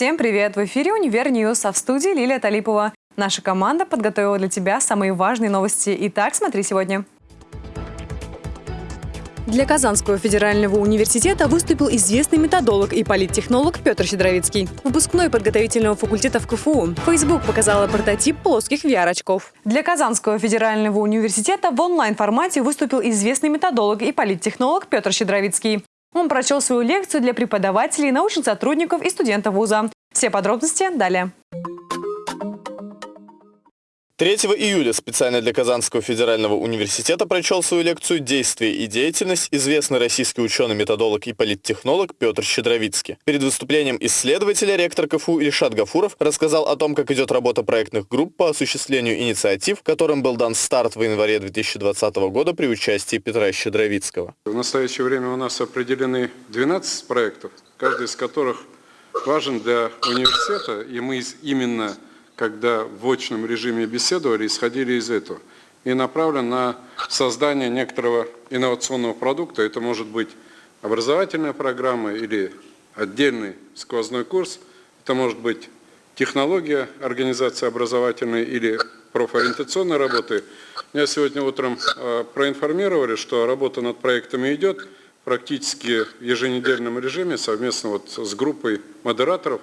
Всем привет! В эфире «Univer News», а в студии Лилия Талипова. Наша команда подготовила для тебя самые важные новости. Итак, смотри сегодня. Для Казанского федерального университета выступил известный методолог и политтехнолог Петр Щедровицкий. Выпускной подготовительного факультета в КФУ. Facebook показала прототип плоских VR-очков. Для Казанского федерального университета в онлайн-формате выступил известный методолог и политтехнолог Петр Щедровицкий. Он прочел свою лекцию для преподавателей, научных сотрудников и студентов вуза. Все подробности далее. 3 июля специально для Казанского федерального университета прочел свою лекцию «Действие и деятельность» известный российский ученый-методолог и политтехнолог Петр Щедровицкий. Перед выступлением исследователя ректор КФУ Ильшат Гафуров рассказал о том, как идет работа проектных групп по осуществлению инициатив, которым был дан старт в январе 2020 года при участии Петра Щедровицкого. В настоящее время у нас определены 12 проектов, каждый из которых важен для университета, и мы именно когда в очном режиме беседовали, исходили из этого. И направлен на создание некоторого инновационного продукта. Это может быть образовательная программа или отдельный сквозной курс. Это может быть технология организации образовательной или профориентационной работы. Меня сегодня утром э, проинформировали, что работа над проектами идет практически в еженедельном режиме совместно вот с группой модераторов,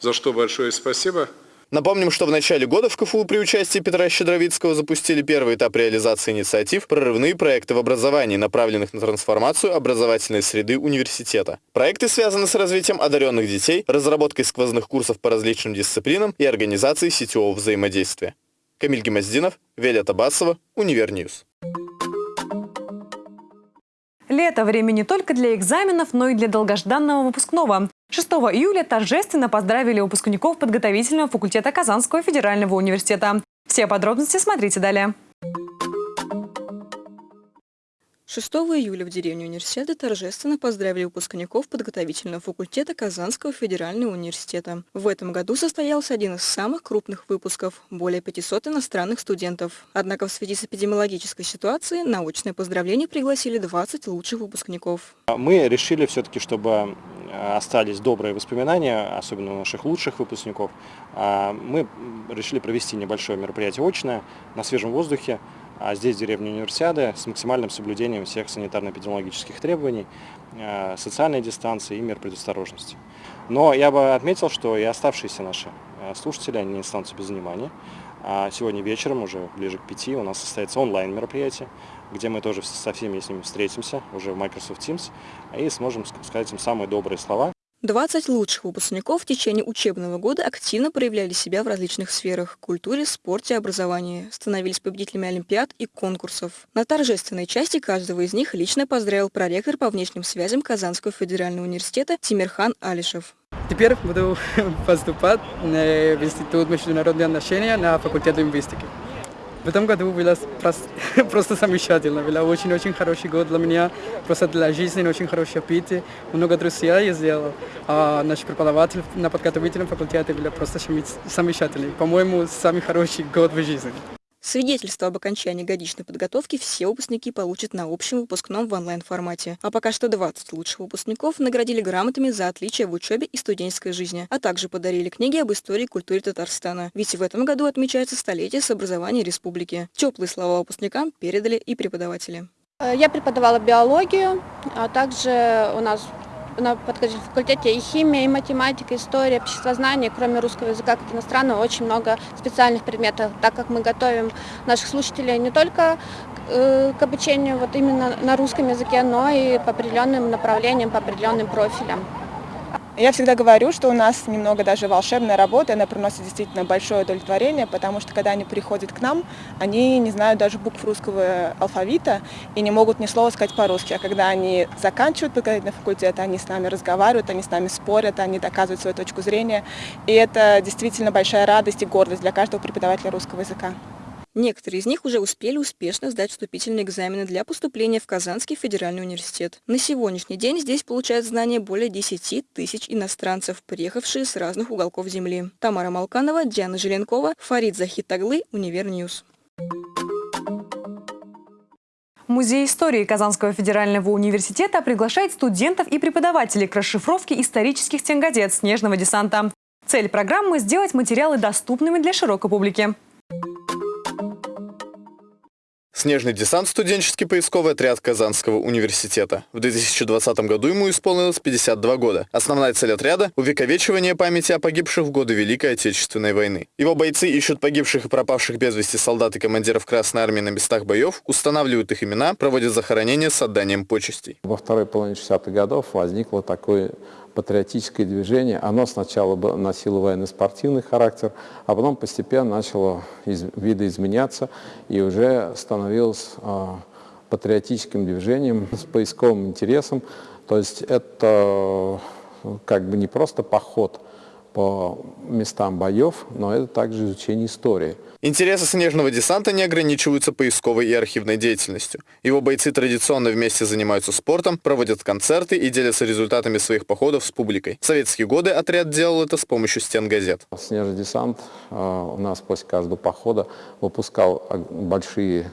за что большое спасибо. Напомним, что в начале года в КФУ при участии Петра Щедровицкого запустили первый этап реализации инициатив «Прорывные проекты в образовании», направленных на трансформацию образовательной среды университета. Проекты связаны с развитием одаренных детей, разработкой сквозных курсов по различным дисциплинам и организацией сетевого взаимодействия. Камиль Гемоздинов, Велия Табасова, Univer News. Лето – время не только для экзаменов, но и для долгожданного выпускного. 6 июля торжественно поздравили выпускников подготовительного факультета Казанского федерального университета. Все подробности смотрите далее. 6 июля в Деревне Универсиады торжественно поздравили выпускников подготовительного факультета Казанского федерального университета. В этом году состоялся один из самых крупных выпусков – более 500 иностранных студентов. Однако в связи с эпидемиологической ситуацией на очное поздравление пригласили 20 лучших выпускников. Мы решили все-таки, чтобы э, остались добрые воспоминания, особенно у наших лучших выпускников. А мы решили провести небольшое мероприятие очное на свежем воздухе, а здесь деревня Универсиады с максимальным соблюдением всех санитарно-эпидемиологических требований, э, социальной дистанции и мер предосторожности. Но я бы отметил, что и оставшиеся наши э, слушатели, они не останутся без внимания. А сегодня вечером, уже ближе к пяти, у нас состоится онлайн-мероприятие, где мы тоже со всеми с ними встретимся уже в Microsoft Teams и сможем сказать им самые добрые слова. 20 лучших выпускников в течение учебного года активно проявляли себя в различных сферах – культуре, спорте, образовании, становились победителями олимпиад и конкурсов. На торжественной части каждого из них лично поздравил проректор по внешним связям Казанского федерального университета Тимирхан Алишев. Теперь буду поступать в Институт международных отношений на факультет лингвистики. В этом году было просто, просто замечательно. Был очень-очень хороший год для меня, просто для жизни, очень хороший опыт. Много друзей я сделал. А наш преподаватель на подготовительном факультете был просто замечательный. По-моему, самый хороший год в жизни. Свидетельство об окончании годичной подготовки все выпускники получат на общем выпускном в онлайн-формате. А пока что 20 лучших выпускников наградили грамотами за отличие в учебе и студенческой жизни, а также подарили книги об истории и культуре Татарстана. Ведь в этом году отмечается столетие с образования республики. Теплые слова выпускникам передали и преподаватели. Я преподавала биологию, а также у нас на факультете и химия, и математика, история, обществознание, кроме русского языка как иностранного, очень много специальных предметов, так как мы готовим наших слушателей не только э, к обучению вот именно на русском языке, но и по определенным направлениям, по определенным профилям. Я всегда говорю, что у нас немного даже волшебная работа, она приносит действительно большое удовлетворение, потому что когда они приходят к нам, они не знают даже букв русского алфавита и не могут ни слова сказать по-русски. А когда они заканчивают подготовительный факультет, они с нами разговаривают, они с нами спорят, они доказывают свою точку зрения. И это действительно большая радость и гордость для каждого преподавателя русского языка. Некоторые из них уже успели успешно сдать вступительные экзамены для поступления в Казанский федеральный университет. На сегодняшний день здесь получают знания более 10 тысяч иностранцев, приехавшие с разных уголков Земли. Тамара Малканова, Диана Желенкова, Фарид Захитаглы, Univer News. Музей истории Казанского федерального университета приглашает студентов и преподавателей к расшифровке исторических стенгазет «Снежного десанта». Цель программы – сделать материалы доступными для широкой публики. Снежный десант – студенческий поисковый отряд Казанского университета. В 2020 году ему исполнилось 52 года. Основная цель отряда – увековечивание памяти о погибших в годы Великой Отечественной войны. Его бойцы ищут погибших и пропавших без вести солдат и командиров Красной Армии на местах боев, устанавливают их имена, проводят захоронения с отданием почестей. Во второй половине 60-х годов возникло такое патриотическое движение. Оно сначала носило военно-спортивный характер, а потом постепенно начало из, видоизменяться и уже становилось э, патриотическим движением с поисковым интересом. То есть это как бы не просто поход по местам боев, но это также изучение истории. Интересы снежного десанта не ограничиваются поисковой и архивной деятельностью. Его бойцы традиционно вместе занимаются спортом, проводят концерты и делятся результатами своих походов с публикой. В советские годы отряд делал это с помощью стен газет. Снежный десант э, у нас после каждого похода выпускал большие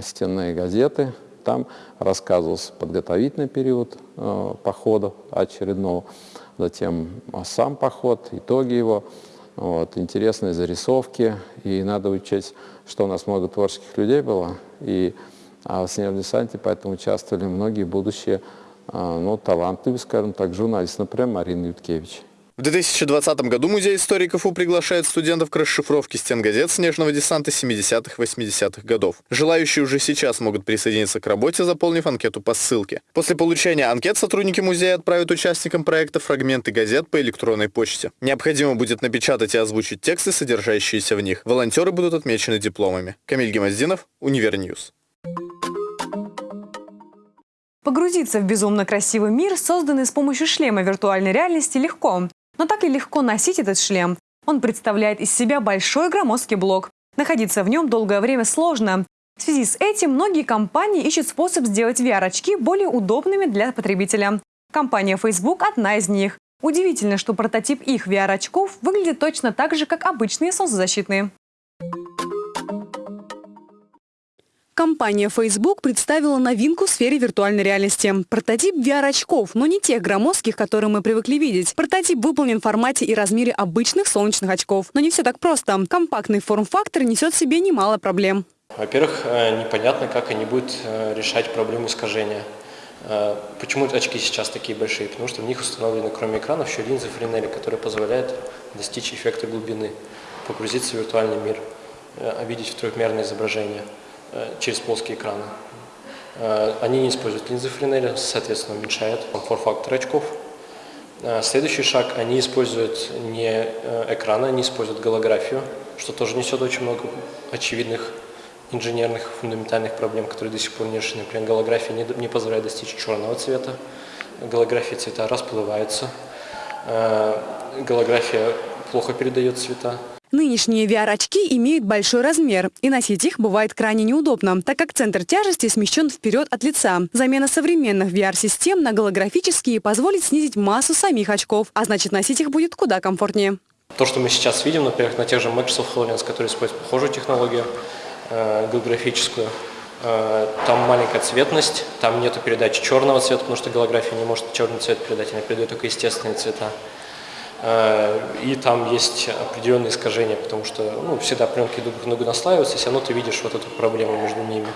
стенные газеты. Там рассказывался подготовительный период э, похода очередного, затем сам поход, итоги его. Вот, интересные зарисовки, и надо учесть, что у нас много творческих людей было, и а в снежном десанте поэтому участвовали многие будущие а, ну, талантливые, скажем так, журналисты, например, Марина Юткевич. В 2020 году Музей истории КФУ приглашает студентов к расшифровке стенгазет снежного десанта 70-80-х годов. Желающие уже сейчас могут присоединиться к работе, заполнив анкету по ссылке. После получения анкет сотрудники музея отправят участникам проекта фрагменты газет по электронной почте. Необходимо будет напечатать и озвучить тексты, содержащиеся в них. Волонтеры будут отмечены дипломами. Камиль Гемоздинов, Univer News. Погрузиться в безумно красивый мир, созданный с помощью шлема виртуальной реальности, легко. Но так ли легко носить этот шлем? Он представляет из себя большой громоздкий блок. Находиться в нем долгое время сложно. В связи с этим многие компании ищут способ сделать VR-очки более удобными для потребителя. Компания Facebook – одна из них. Удивительно, что прототип их VR-очков выглядит точно так же, как обычные солнцезащитные. Компания Facebook представила новинку в сфере виртуальной реальности. Прототип VR-очков, но не тех громоздких, которые мы привыкли видеть. Прототип выполнен в формате и размере обычных солнечных очков. Но не все так просто. Компактный форм-фактор несет в себе немало проблем. Во-первых, э, непонятно, как они будут э, решать проблему искажения. Э, почему очки сейчас такие большие? Потому что в них установлены, кроме экранов, еще линзы Френели, которые позволяют достичь эффекта глубины, погрузиться в виртуальный мир, видеть в трехмерное изображение. Э, через плоские экраны. Э, они не используют линзы Френеля, соответственно, уменьшают форм-фактор очков. Э, следующий шаг, они используют не экраны, они используют голографию, что тоже несет очень много очевидных инженерных фундаментальных проблем, которые до сих пор не решены. Например, голография не, не позволяет достичь черного цвета, голография цвета расплываются, голография плохо передает цвета. Нынешние VR-очки имеют большой размер, и носить их бывает крайне неудобно, так как центр тяжести смещен вперед от лица. Замена современных VR-систем на голографические позволит снизить массу самих очков, а значит носить их будет куда комфортнее. То, что мы сейчас видим, например, на тех же Microsoft HoloLens, которые используют похожую технологию э, голографическую, э, там маленькая цветность, там нету передачи черного цвета, потому что голография не может черный цвет передать, она передает только естественные цвета. Э, и там есть определенные искажения, потому что ну, всегда пленки друг на друга наслаиваются, все равно ты видишь вот эту проблему между ними.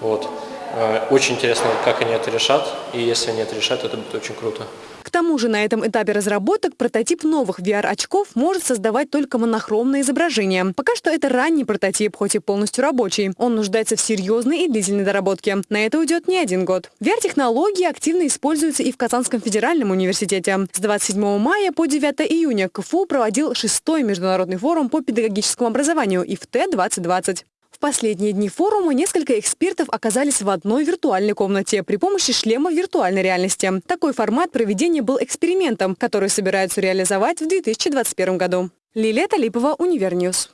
Вот. Э, очень интересно, как они это решат, и если они это решат, это будет очень круто. К тому же на этом этапе разработок прототип новых VR-очков может создавать только монохромные изображения. Пока что это ранний прототип, хоть и полностью рабочий. Он нуждается в серьезной и длительной доработке. На это уйдет не один год. VR-технологии активно используются и в Казанском федеральном университете. С 27 мая по 9 июня КФУ проводил шестой международный форум по педагогическому образованию ИФТ-2020 последние дни форума несколько экспертов оказались в одной виртуальной комнате при помощи шлема виртуальной реальности. Такой формат проведения был экспериментом, который собираются реализовать в 2021 году. Лилия Талипова, Univer News.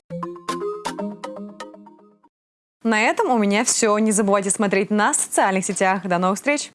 На этом у меня все. Не забывайте смотреть нас в социальных сетях. До новых встреч!